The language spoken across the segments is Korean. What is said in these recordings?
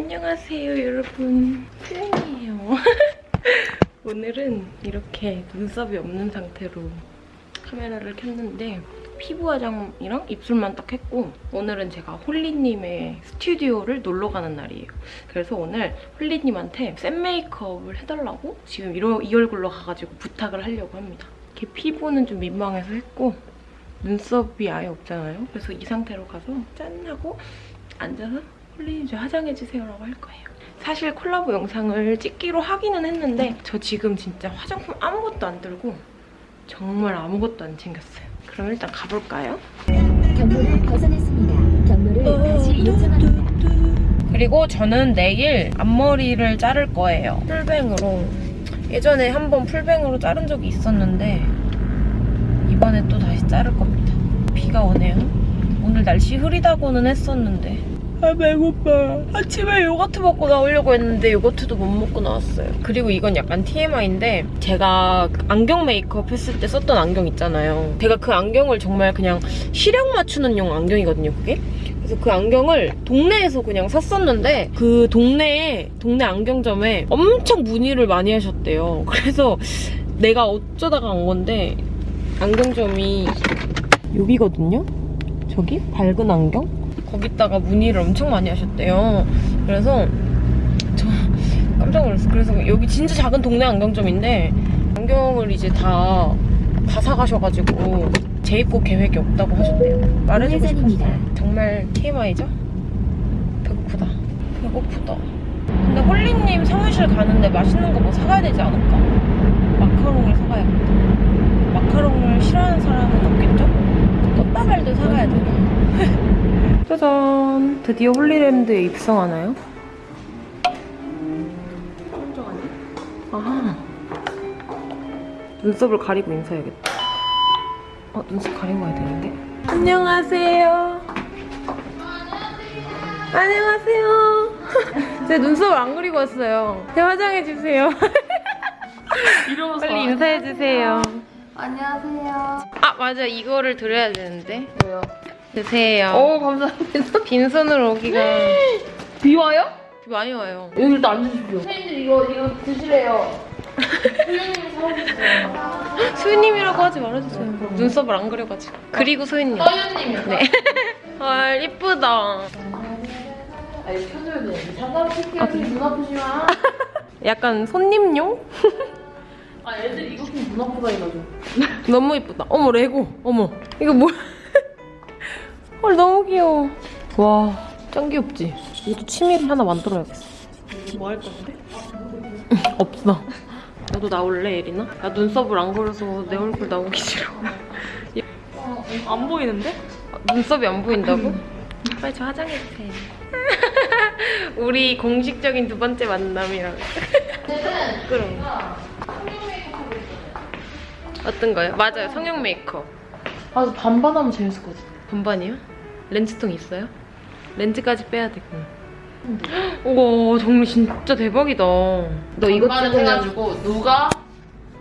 안녕하세요 여러분. 수영이에요. 오늘은 이렇게 눈썹이 없는 상태로 카메라를 켰는데 피부 화장이랑 입술만 딱 했고 오늘은 제가 홀리님의 스튜디오를 놀러 가는 날이에요. 그래서 오늘 홀리님한테 샘 메이크업을 해달라고 지금 이, 이 얼굴로 가가지고 부탁을 하려고 합니다. 이렇게 피부는 좀 민망해서 했고 눈썹이 아예 없잖아요. 그래서 이 상태로 가서 짠 하고 앉아서 홀리님 저 화장해주세요라고 할 거예요. 사실 콜라보 영상을 찍기로 하기는 했는데 저 지금 진짜 화장품 아무것도 안 들고 정말 아무것도 안 챙겼어요. 그럼 일단 가볼까요? 경로를 벗어났습니다. 경로를 다시 요청합니다. 그리고 저는 내일 앞머리를 자를 거예요. 풀뱅으로. 예전에 한번 풀뱅으로 자른 적이 있었는데 이번에 또 다시 자를 겁니다. 비가 오네요. 오늘 날씨 흐리다고는 했었는데 아 배고파. 아침에 요거트 먹고 나오려고 했는데 요거트도 못 먹고 나왔어요. 그리고 이건 약간 TMI인데 제가 안경 메이크업 했을 때 썼던 안경 있잖아요. 제가 그 안경을 정말 그냥 시력 맞추는 용 안경이거든요 그게. 그래서 그 안경을 동네에서 그냥 샀었는데 그 동네에 동네 안경점에 엄청 문의를 많이 하셨대요. 그래서 내가 어쩌다가 간 건데 안경점이 여기거든요? 저기? 밝은 안경 거기다가 문의를 엄청 많이 하셨대요. 그래서 저 깜짝 놀랐어요. 그래서 여기 진짜 작은 동네 안경점인데 안경을 이제 다, 다 사가셔가지고 재입고 계획이 없다고 하셨대요. 말해주고. 싶었어요. 정말 TMI죠? 배고프다. 배고프다. 근데 홀리님 사무실 가는데 맛있는 거 뭐 사가야 되지 않을까? 마카롱을 사가야겠다. 마카롱을 싫어하는 사람은 없겠죠? 꽃다발도 사가야 되나? 짜잔! 드디어 홀리랜드에 입성하나요? 아 눈썹을 가리고 인사해야겠다. 어, 눈썹 가리고 와야 되는데. 안녕하세요. 안녕하세요. 제 눈썹을 안 그리고 왔어요. 제 화장해주세요. 빨리 인사해주세요. 안녕하세요. 아, 맞아. 이거를 드려야 되는데. 뭐요? 드세요. 오 감사합니다. 빈손으로 오기가 비 와요? 많이 와요. 여기 일단 앉으십시오. 선생님들 이거 이거 사오셨어요. 소희님이라고 하지 말아주세요. 눈썹을 안 그려가지고. 그리고 소희님. 서윤님이. 네. 헐, 이쁘다. 아 켜줘야 돼. 잠깐 킬게요. 아? 눈 아프시면. 약간 손님용? 아 애들 이거 좀 눈 아프다 해가지고. 너무 이쁘다. 어머, 레고. 어머. 이거 뭐야? 헐, 너무 귀여워. 와, 짱 귀엽지? 이것도 취미를 하나 만들어야겠어. 뭐 할 건데? 없어. 너도 나올래, 예린아? 나 눈썹을 안 그려서 내 얼굴 나오기 싫어. 안 보이는데? 아, 눈썹이 안 보인다고? 빨리 저 화장해주세요. 우리 공식적인 두 번째 만남이랑. 그럼. 어떤 거요? 맞아요, 성형 메이크업. 아 반반하면 재밌을 것 같아. 반반이요? 렌즈통 있어요? 렌즈까지 빼야 되구나. 우와, 정말 진짜 대박이다. 너 이거 반반을 찍으면 해가지고 누가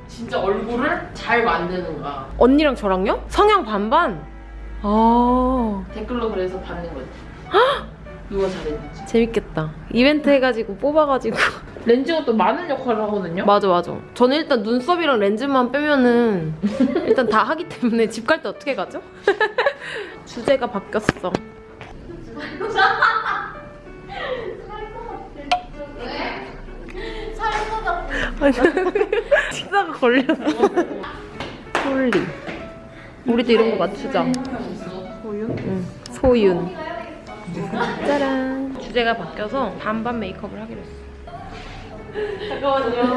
진짜 얼굴을 잘 만드는가 언니랑 저랑요? 성형 반반? 아, 댓글로 그래서 받는 거지. 누가 잘했는지. 재밌겠다. 이벤트 해가지고 뽑아가지고. 렌즈가 또 많은 역할을 하거든요. 맞아 맞아 저는 일단 눈썹이랑 렌즈만 빼면은 일단 다 하기 때문에 집 갈 때 어떻게 가죠? 주제가 바뀌었어 아니 식사가 걸렸어 홀리 우리도 이런 거 맞추자 응 소윤 짜란 주제가 바뀌어서 반반 메이크업을 하기로 했어 잠깐만요.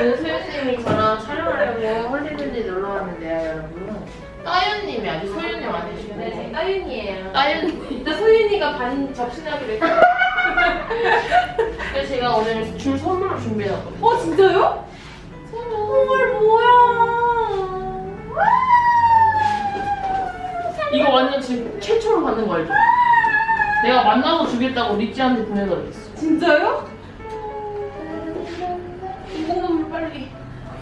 오늘 소연님이 저랑 촬영하려고 홀리랜드 놀러 왔는데요, 여러분. 따윤님이 아직 소윤님 아니시고. 네, 따윤이에요. 따윤님. 일단 소윤이가 반 접신하기로 했어요. 그래서 제가 오늘 줄 선물을 준비해놨거든요. 어, 진짜요? 헐, 뭐야. 이거 완전 지금 최초로 받는 거 알죠? 내가 만나서 주겠다고 리찌한테 보내다 그랬어. 진짜요? 인공눈물 빨리.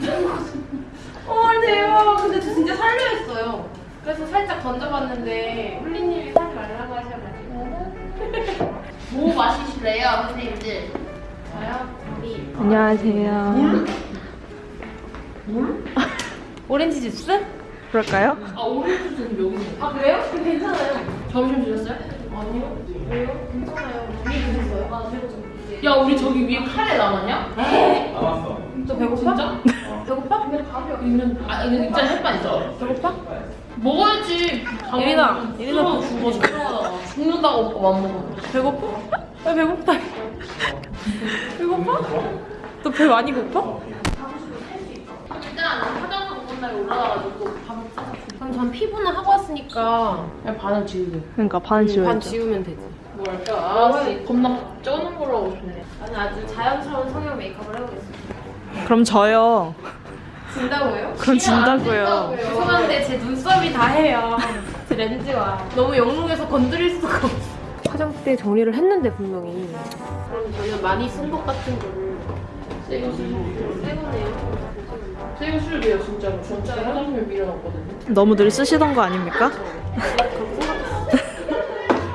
헐, 대박. 근데 저 진짜 살려 했어요. 그래서 살짝 던져봤는데 홀리님이 사지 말라고 하셔가지고. 뭐 마시실래요, 선생님들? 저요? 우리 안녕하세요. 물? 오렌지 주스? 그럴까요? 아 오렌지 주스 여기 있네. 아 그래요? 괜찮아요. 점심 드셨어요? 아니요. 왜요? 괜찮아요. 위에 드셨어요? 아 배고. 야 우리 저기 위에 카레 남았냐? 남았어. 너 배고파? 진짜? 배고파? 근데 밥이 여기 있는. 아 이거 진짜 햇반 있어. 배고파? 먹어야지. 밥 예린아, 예린아 죽어 죽어. 죽는다고 오빠 안 먹어. 배고파? 왜 배고프다. 배고파? 너 배 많이 고파? 일단 화장 올라가가지고 밥을 싸서. 그럼 전 피부는 하고 왔으니까 그냥 반을 지우게. 그러니까 반반 지우면 되지. 뭐랄까? 아, 겁나 쩌는 걸로 하고 싶네. 나는 아주 자연스러운 성형 메이크업을 해보겠어. 그럼 저요. 진다고요? 그럼 진다고요. 죄송한데 제 눈썹이 다 해요. 제 렌즈와. 너무 영롱해서 건드릴 수가 없어. 화장대 정리를 했는데 분명히. 그럼 저는 많이 쓴 것 같은 거를 쓰고 새거네요. 돼요 진짜로. 진짜로 화장품에 밀어놨거든요. 너무 늘 쓰시던 거 아닙니까?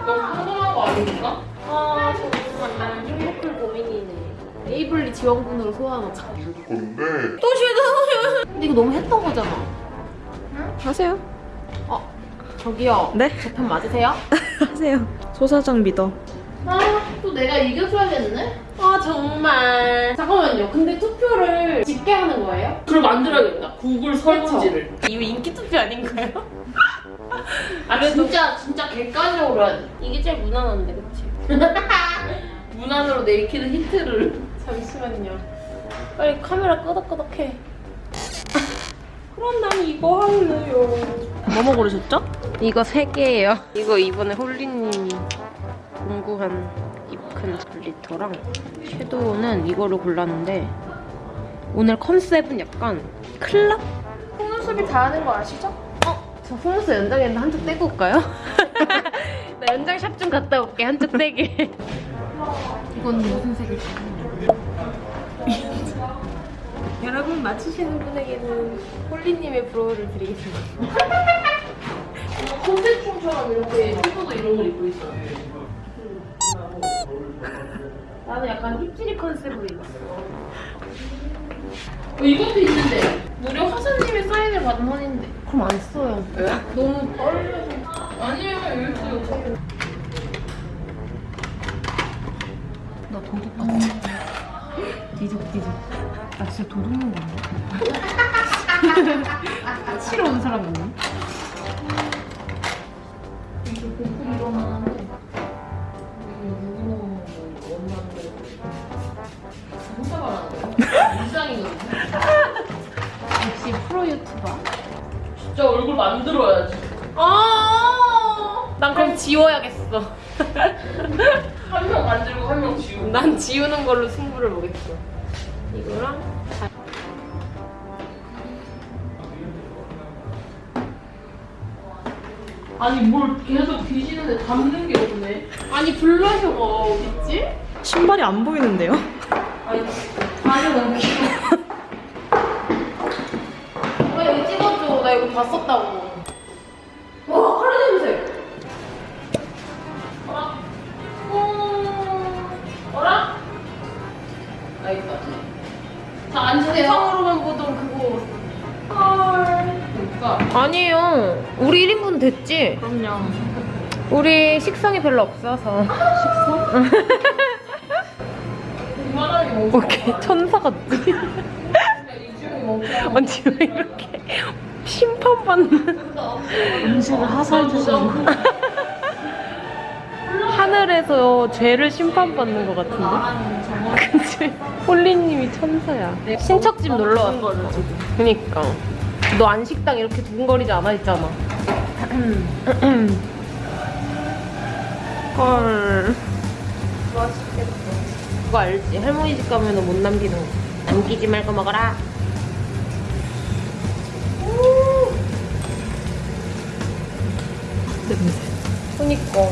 너무 평범한 거 아닙니까? 아 정말 행복할 고민이네. 에이블리 지원군으로 소환하자. 건데 또 싫어. 근데 이거 너무 했던 거잖아. 하세요. 어 저기요. 네? 제편 맞으세요? 하세요. 소사장 믿어. 아, 또 내가 이겨줘야겠네? 아, 정말. 잠깐만요. 근데 투표를 집게 하는 거예요? 그걸 만들어야겠다. 구글 설문지를. 이거 인기 투표 아닌가요? 아, 진짜, 진짜 객관적으로 해야 돼. 이게 제일 무난한데, 그치? 무난으로 내키는 힌트를. 잠시만요. 빨리 카메라 끄덕끄덕해. 그럼 난 이거 할래요. 뭐뭐 고르셨죠? 이거 세 개예요. 이거 이번에 홀리님이 공구한 입큰 글리터랑 섀도우는 이거를 골랐는데 오늘 컨셉은 약간 클럽? 속눈썹이 다 하는 거 아시죠? 어? 저 속눈썹 연장했는데 한쪽 떼고 올까요? 나 연장샵 좀 갔다 올게 한쪽 떼게 이건 무슨 색일지 여러분 맞추시는 분에게는 홀리님의 brow를 드리겠습니다 콘셉트처럼 이렇게 피부도 이런 걸 입고 있어. 나는 약간 힙지리 컨셉으로 입었어. 어, 이것도 있는데 무려 화사님의 사인을 받은 헌인데 그럼 안 써요. 왜? 너무 떨려서. 아니에요 여기 있어요. 나 도둑 같아. 뒤죽뒤죽. 나 진짜 도둑놈 같네. 치러 온 사람 있네. 만들어야지 아, 난 그럼 지워야겠어 한 명 만들고 한 명 지우고 난 지우는 걸로 승부를 보겠어 이거랑 다- 아니 뭘 계속 뒤지는데 담는 게 없네. 아니 블러셔가 어딨지? 신발이 안 보이는데요? 아니 발이 너무. 왜 여기 찍어줘? 나 이거 다 썼다고. 아 있다. 자 앉으세요. 상으로만 보던 그거. 헐. 그러니까. 아니에요. 우리 1인분 됐지? 그럼요. 우리 식성이 별로 없어서. 식성? 오케이 천사 같지? 언니 왜 이렇게 심판받는 음식을 하사해 주시는 하늘에서 죄를 심판받는 것 같은데? 그치? 홀리님이 천사야 신척집 놀러 왔어 그니까 너 안식당 이렇게 두근거리지 않아 했잖아 헐. 그거 알지? 할머니 집 가면 못 남기는 거 남기지 말고 먹어라 냄새. 그니까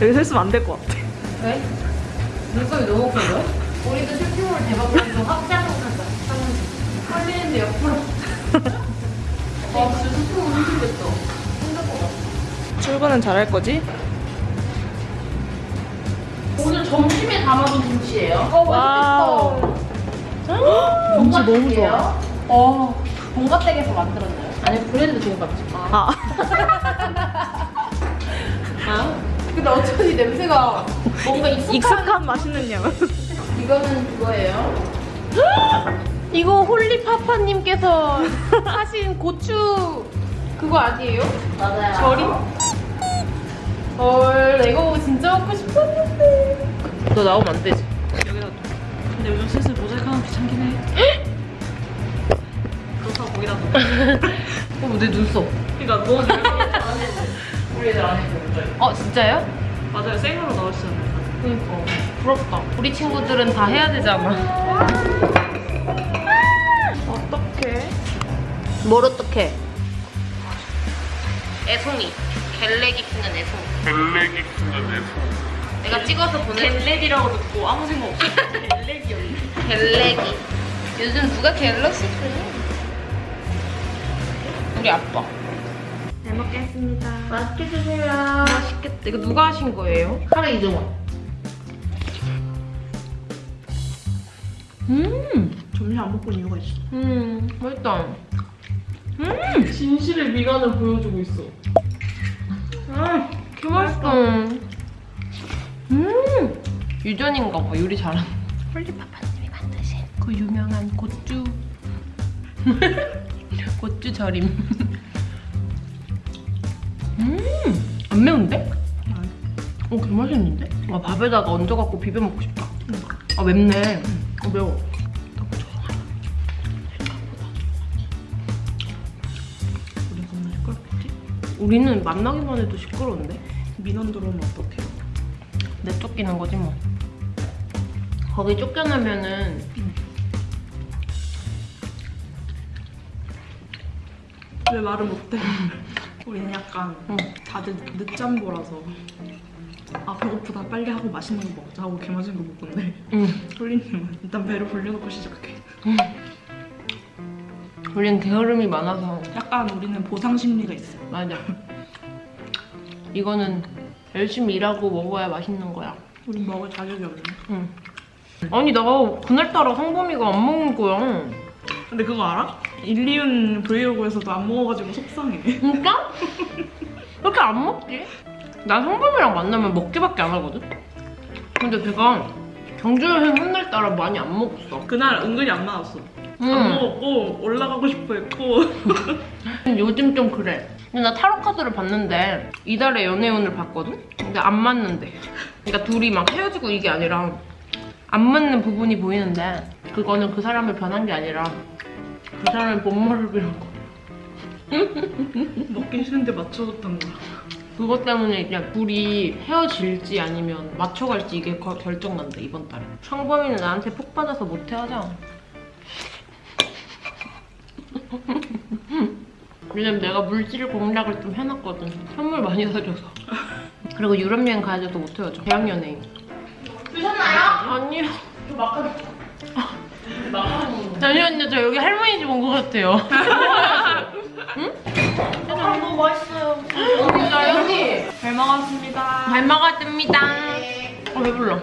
여기 서 있으면 안 될 것 같아. 왜? 눈썹이 너무 커요? 우리도 쇼핑몰 대박으로 확장하자. 걸리는데 옆으로. 와, 진짜 쇼핑몰 힘들겠다. 힘들 것 같아. 출근은 잘할 거지? 오늘 점심에 담아둔 김치예요. 어, wow. 김치 너무 좋아. 어, 동갑댁에서 만들었나요? 아니, 브랜드 동갑집. 아. 아? 근데 어쩐지 냄새가 뭔가 익숙한, 익숙한 맛있는 양. 이거는 그거예요. 이거 홀리파파님께서 하신 고추 그거 아니에요? 맞아요. 절임? 헐, 나 이거 진짜 먹고 싶었는데. 너 나오면 안 되지. 여기다. 근데 요즘 슬슬 모자이크하면 귀찮긴 해. 그렇다고 거기다. 어, 내 눈썹. 그러니까 너무 우리 애들 안 해줘. 어, 진짜요? 맞아요. 생으로 나오시잖아요. 그니까. 부럽다. 우리 친구들은 다 해야 되잖아. 어떡해? 뭘 어떡해? 애송이. 갤레기 키는 애송이. 벨레기 큰건 내 내가 찍어서 보내. 갤렉이라고 듣고 아무 생각 없이 갤렉이었네. 갤레기. 요즘 누가 갤럭시 쓰니? 우리 아빠. 잘 먹겠습니다. 맛있게 드세요. 맛있겠다. 이거 누가 하신 거예요? 카레 이종원. 음, 점심 안 먹고 온 이유가 있어. 음, 맛있다. 진실의 미간을 보여주고 있어. 음, 개 맛있어. 음, 유전인가 봐. 요리 잘하는. 홀리파파님이 만드신 그 유명한 고추. 고추 절임. 음, 안 매운데? 어, 개 맛있는데? 아, 밥에다가 얹어갖고 비벼 먹고 싶다. 아, 맵네. 어, 매워. 우리 겁나 시끄럽겠지? 우리는 만나기만 해도 시끄러운데? 민원 들어오면 어떡해? 내쫓기는 거지 뭐. 거기 쫓겨나면은 왜 말을 못해? 우리는 약간 응. 다들 늦잠보라서 아 배고프다 빨리 하고 맛있는 거 먹자 하고 개 맛있는 거 먹던데 응. 홀리님은 일단 배를 불려놓고 시작해 우리는 게으름이 많아서 약간 우리는 보상 심리가 있어 맞아. 이거는 열심히 일하고 먹어야 맛있는 거야. 우린 먹을 자격이 없네 응. 아니 나 그날따라 성범이가 안 먹는 거야. 근데 그거 알아? 일리윤 브이로그에서도 안 먹어가지고 속상해 진짜? 왜 이렇게 안 먹지? 난 성범이랑 만나면 먹기밖에 안 하거든. 근데 걔가 경주 여행 한날 따라 많이 안 먹었어. 그날 은근히 안 나왔어 안 응. 먹었고 올라가고 싶어 했고 요즘 좀 그래. 근데 나 타로 카드를 봤는데 이달의 연애운을 봤거든? 근데 안 맞는데. 그러니까 둘이 막 헤어지고 이게 아니라 안 맞는 부분이 보이는데 그거는 그 사람을 변한 게 아니라 그 사람의 본모를 빌고 먹기 싫은데 맞춰줬던 거야 그것 때문에 이제 둘이 헤어질지 아니면 맞춰갈지 이게 거- 결정난다 이번 달에. 성범이는 나한테 폭 받아서 못 헤어져. 왜냐면 내가 물질 공략을 좀 해놨거든. 선물 많이 사줘서. 그리고 유럽 여행 가야 돼서 못 헤어져. 대학 연예인. 드셨나요? 아니요. 잠시만요, 저 여기 할머니 집 온 것 같아요. 응? 아, 너무 맛있어요. 언니가 여기 잘 먹었습니다 잘 먹었습니다. 어, 배불러.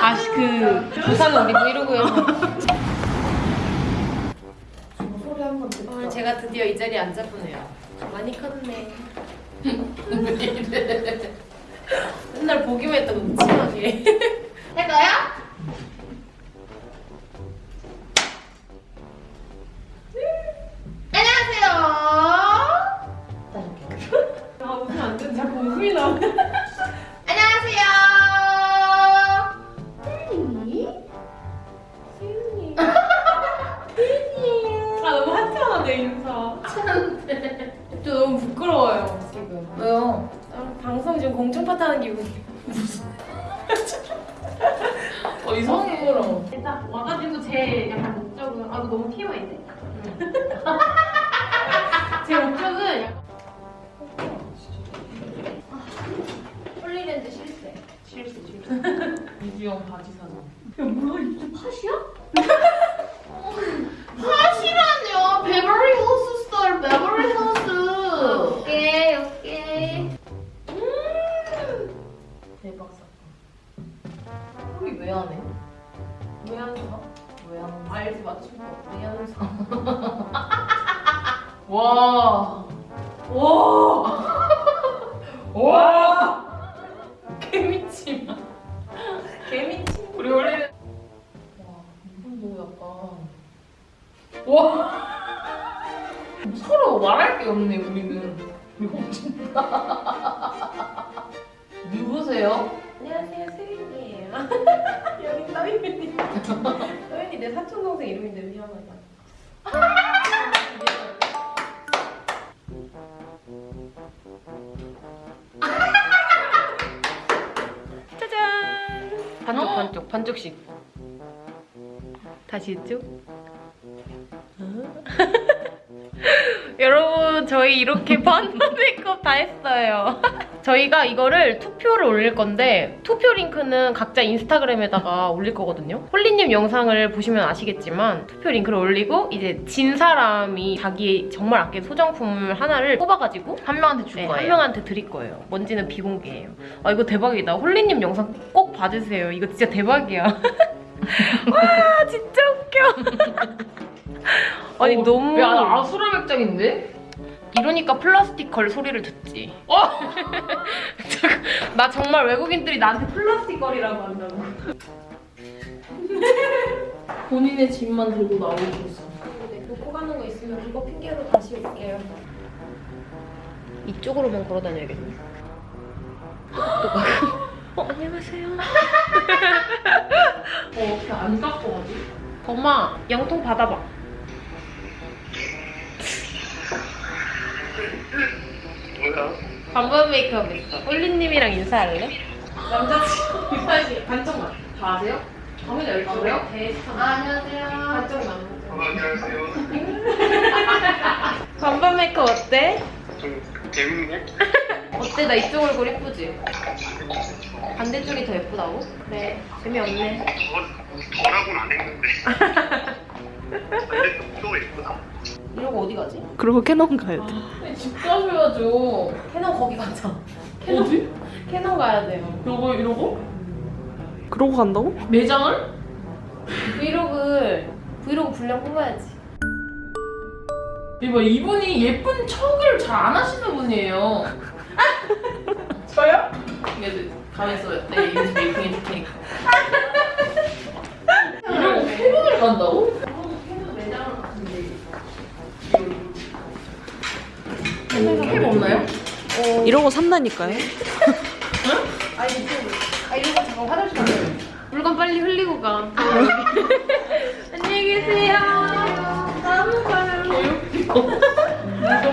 다시 그 부산 우리 브이로그에서 오늘 제가 드디어 이 자리에 앉아보네요. 많이 컸네. 맨날 보기만 했다고 무침하게. 할까요? 이주영 바지 사장. 야 뭐야 이게 팥이야? 사촌 동생 이름인데 미안하다. 짜잔. 반쪽 어? 반쪽 반쪽씩. 다시 이쪽. 여러분 저희 이렇게 반반 메이크업 다 했어요. 저희가 이거를 투표를 올릴 건데 투표 링크는 각자 인스타그램에다가 올릴 거거든요. 홀리님 영상을 보시면 아시겠지만 투표 링크를 올리고 이제 진 사람이 자기 정말 아끼는 소장품을 하나를 뽑아가지고 한 명한테 줄 네, 거예요. 한 명한테 드릴 거예요. 뭔지는 비공개예요. 아 이거 대박이다. 홀리님 영상 꼭 봐주세요. 이거 진짜 대박이야. 와 진짜 웃겨. 아니 어, 너무 야, 나 아수라 백작인데? 이러니까 플라스틱 걸 소리를 듣지. 어! 나 정말 외국인들이 나한테 플라스틱 걸이라고 한다고. 본인의 집만 들고 나오셨어. 네, 놓고 가는 거 있으면 그거 핑계로 다시 올게요. 이쪽으로만 걸어 다녀야겠네. 어, 안녕하세요. 어, 어떻게 안 깎고 가지? 엄마, 영통 받아봐. 뭐야? 반반 메이크업 했어. 홀리님이랑 인사할래? 남자친구 이사시 반쪽만. 다 아세요? 당연히 알지. 그래요? 대스타. 아, 안녕하세요. 반쪽만. 어, 안녕하세요. 반반 메이크업 어때? 좀 재밌네? 어때? 나 이쪽 얼굴 예쁘지? 반대쪽이 더 예쁘다고? 그래. 재미없네. 더, 덜하고는 안 했는데. 근데 또 예쁘다. 이러고 어디 가지? 그리고 캐논 가야 돼. 아니, 집 가셔야죠. 캐논 거기 가자. 어디? 캐논 가야 돼요. 이러고, 이러고? 그러고 간다고? 매장을? 브이로그 브이로그 분량 뽑아야지. 이봐, 이분이 예쁜 척을 잘 안 하시는 분이에요. 저요? 이게 가만히 있어요. 네, 이거 making 해줄 테니까. 이러고 캐논을 간다고? 캐논 매장을 갔는데. 캡 없나요? 이러고 산다니까요? 아니 좀, 아 이러고 잠깐 화장실 가자. 물건 빨리 흘리고 가. 안녕히 계세요. 다음. 물건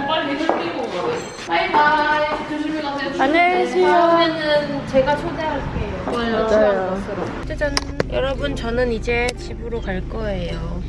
빨리 흘리고 가래. 바이바이. 조심히 가세요. 안녕히 계세요. 다음에는 제가 초대할게요. 맞아요. 짜잔. 여러분 저는 이제 집으로 갈 거예요.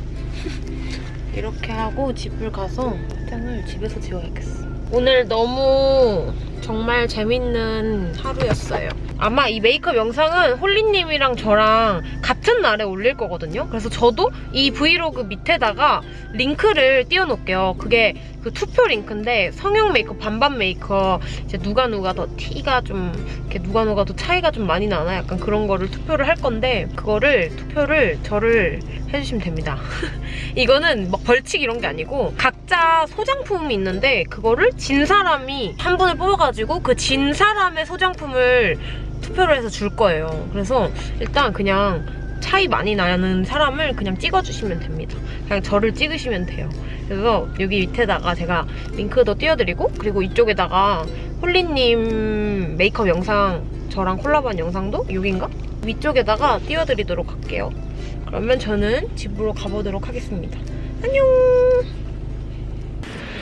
이렇게 하고 집을 가서 화장을 집에서 지워야겠어. 오늘 너무 정말 재밌는 하루였어요. 아마 이 메이크업 영상은 홀리님이랑 저랑 같은 날에 올릴 거거든요. 그래서 저도 이 브이로그 밑에다가 링크를 띄워놓을게요. 그게 그 투표 링크인데 성형 메이크업, 반반 메이크업 이제 누가 누가 더 티가 좀 이렇게 누가 누가 더 차이가 좀 많이 나나 약간 그런 거를 투표를 할 건데 그거를 투표를 저를 해주시면 됩니다. 이거는 막 벌칙 이런 게 아니고 각자 소장품이 있는데 그거를 진 사람이 한 분을 뽑아가지고 그 진 사람의 소장품을 투표를 해서 줄 거예요. 그래서 일단 그냥 차이 많이 나는 사람을 그냥 찍어주시면 됩니다. 그냥 저를 찍으시면 돼요. 그래서 여기 밑에다가 제가 링크도 띄워드리고 그리고 이쪽에다가 홀리님 메이크업 영상 저랑 콜라보한 영상도 여긴가? 위쪽에다가 띄워드리도록 할게요. 그러면 저는 집으로 가보도록 하겠습니다. 안녕!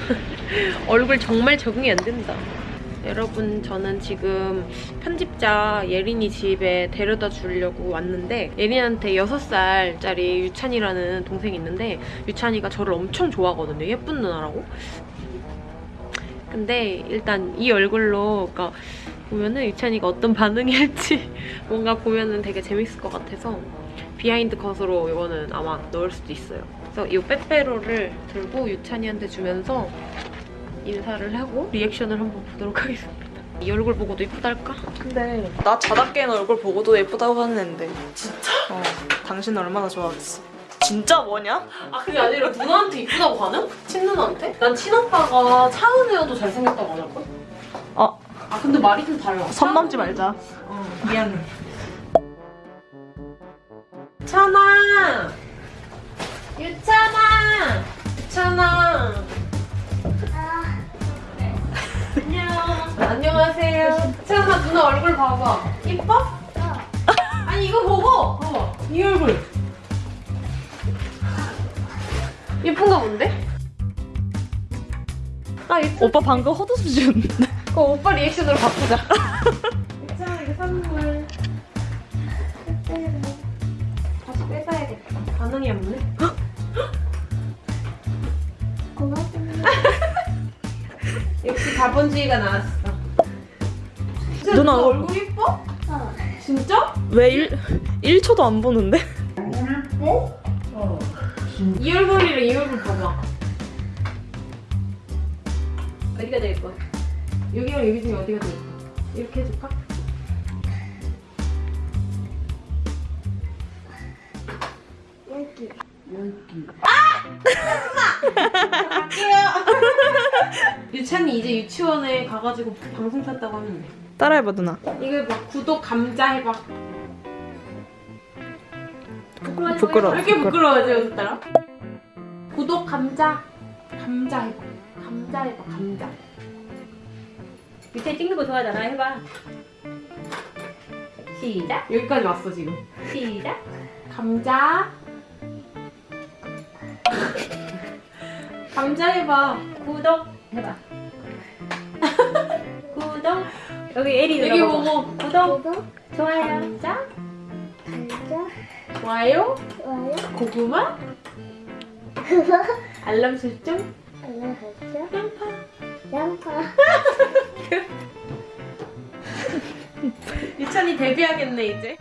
얼굴 정말 적응이 안 된다. 여러분 저는 지금 편집자 예린이 집에 데려다 주려고 왔는데 예린한테 6살짜리 유찬이라는 동생이 있는데 유찬이가 저를 엄청 좋아하거든요. 예쁜 누나라고. 근데 일단 이 얼굴로 그러니까 보면은 유찬이가 어떤 반응이 할지 뭔가 보면은 되게 재밌을 것 같아서 behind 컷으로 이거는 아마 넣을 수도 있어요. 그래서 이 빼빼로를 들고 유찬이한테 주면서 인사를 하고 리액션을 한번 보도록 하겠습니다. 이 얼굴 보고도 이쁘달까? 근데 나 자다 깬 얼굴 보고도 예쁘다고 하는 앤데 진짜? 어 당신 얼마나 좋아하겠어 진짜 뭐냐? 아 그게 아니라 누나한테 이쁘다고 가능? 친누나한테? 난 친오빠가 차은우여도 잘생겼다고 안 할걸? 어, 아 근데 말이 좀 달라 선 넘지 말자. 어 미안해 찬아 유찬아 유찬아 안녕 안녕하세요 찬아 누나 얼굴 봐봐 이뻐? 아니 이거 보고 봐봐 이 얼굴 예쁜가 본데? 아 예뻐 오빠 방금 헛웃음 지었는데. 그거 오빠 리액션으로 바꾸자 유찬아 이거 선물 다시 뺏어야겠다 반응이 없네 고맙습니다. 역시 자본주의가 나왔어. 진짜 누나 얼굴 이뻐? 어. 진짜? 왜 1, 1초도 안 보는데? 이 얼굴이랑 이 얼굴 봐봐. 어디가 더 예뻐? 여기랑 여기 중에 어디가 더 예뻐? 이렇게 해줄까? 여기. 갈게요. 유찬이 이제 유치원에 가가지고 방송 탔다고 하는데. 따라해봐 누나. 이거 막 구독 감자 해봐. 부끄러워. 왜 이렇게 부끄러워지 여기 따라? 구독 감자 감자 해봐 감자 해봐 감자 밑에 찍는 거 좋아하잖아. 해봐. 시작. 여기까지 왔어 지금 시작. 감자 감자 해봐 구독. 해봐. 여기 에리 여기. 보고 구독. 구독, 좋아요. 감자 감자, 좋아요 좋아요, 고구마 그거, 알람 설정 알려주세요. 양파 양파. 유찬이 데뷔하겠네 이제